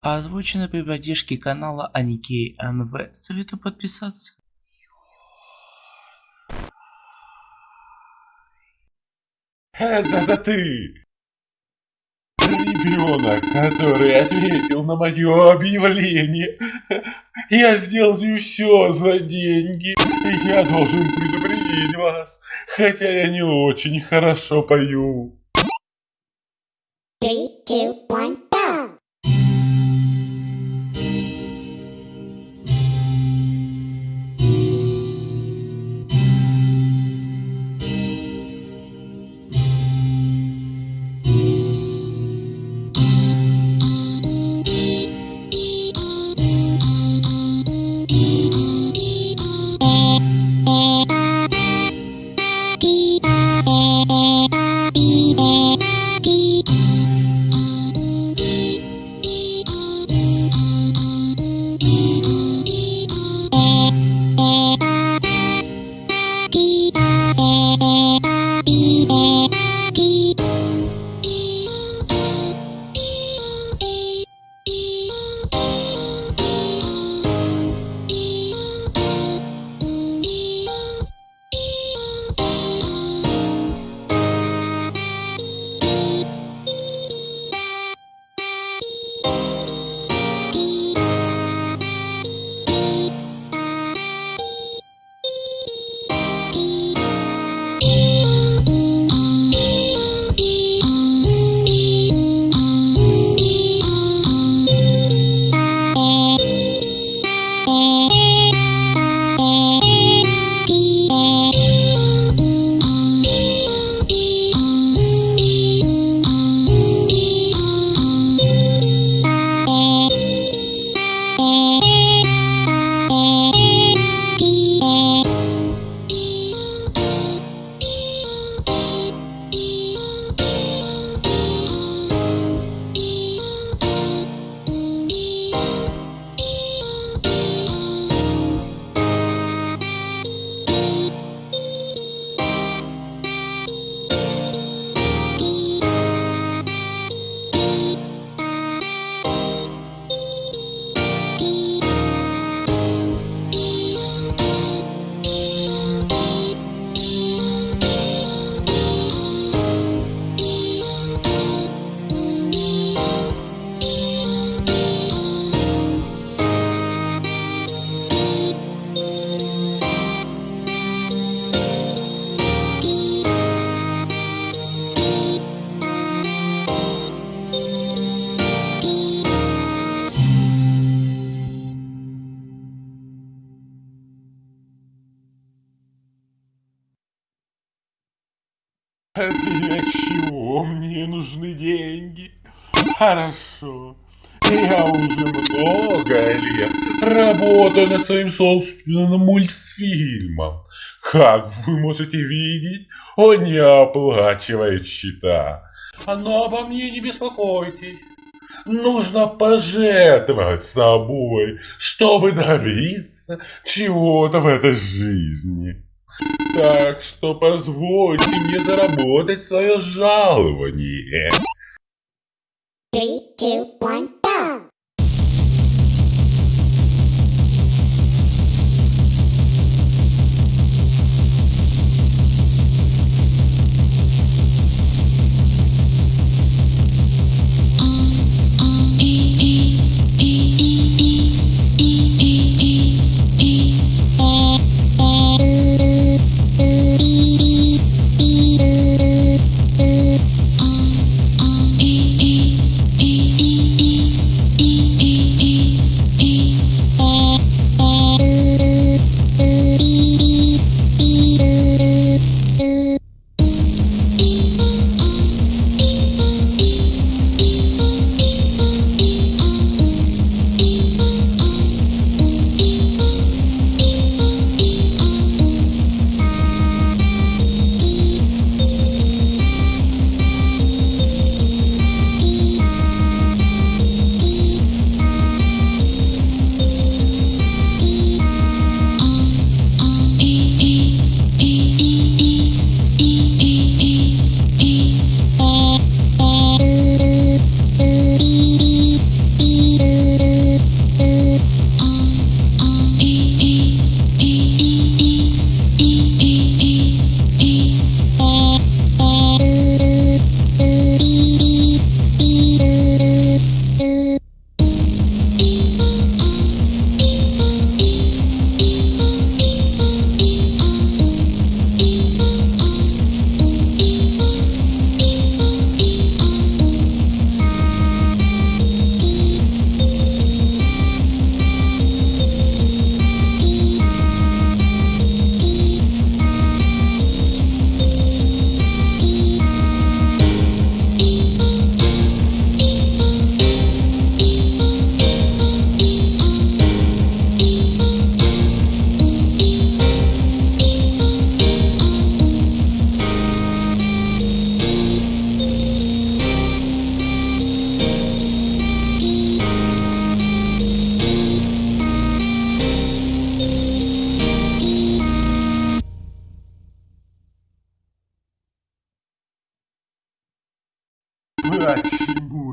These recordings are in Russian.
Озвучено при поддержке канала Аникей НВ. Советую подписаться. Это ты! Ребенок, который ответил на мое объявление. Я сделаю все за деньги. Я должен предупредить вас, хотя я не очень хорошо пою. Three, two, one, для чего мне нужны деньги? Хорошо. Я уже много лет работаю над своим собственным мультфильмом. Как вы можете видеть, он не оплачивает счета. Но обо мне не беспокойтесь. Нужно пожертвовать собой, чтобы добиться чего-то в этой жизни. Так что позвольте мне заработать свое жалование. Three, two, one,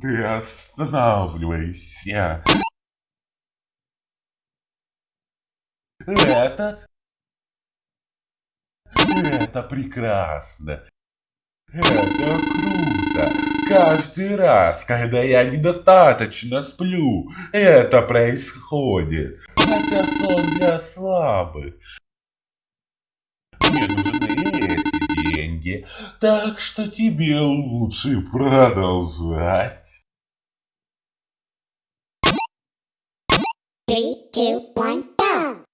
ты останавливайся. Этот? Это прекрасно. Это круто. Каждый раз, когда я недостаточно сплю, это происходит. Хотя сон для слабых. Мне нужны деньги, так что тебе лучше продолжать. Three, two, one, go!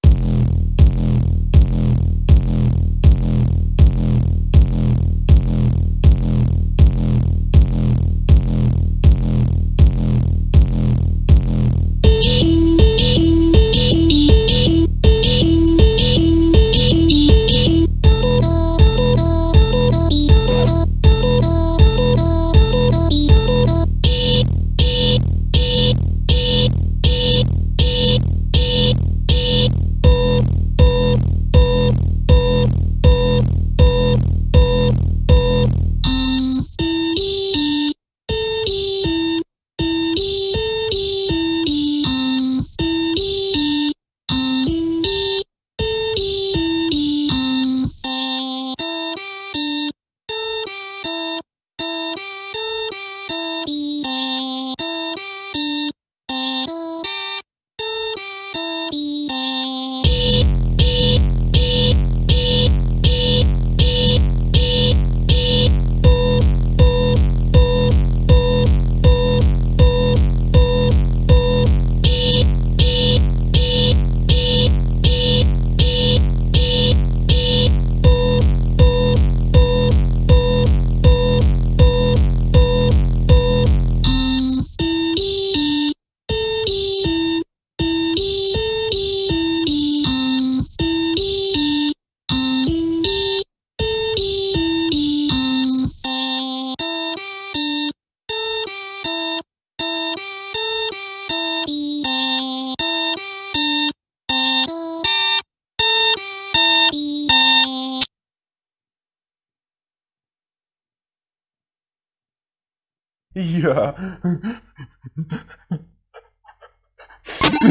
Я...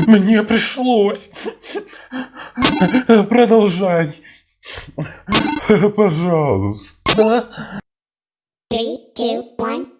Мне пришлось. Продолжай. Пожалуйста. Three, two, one,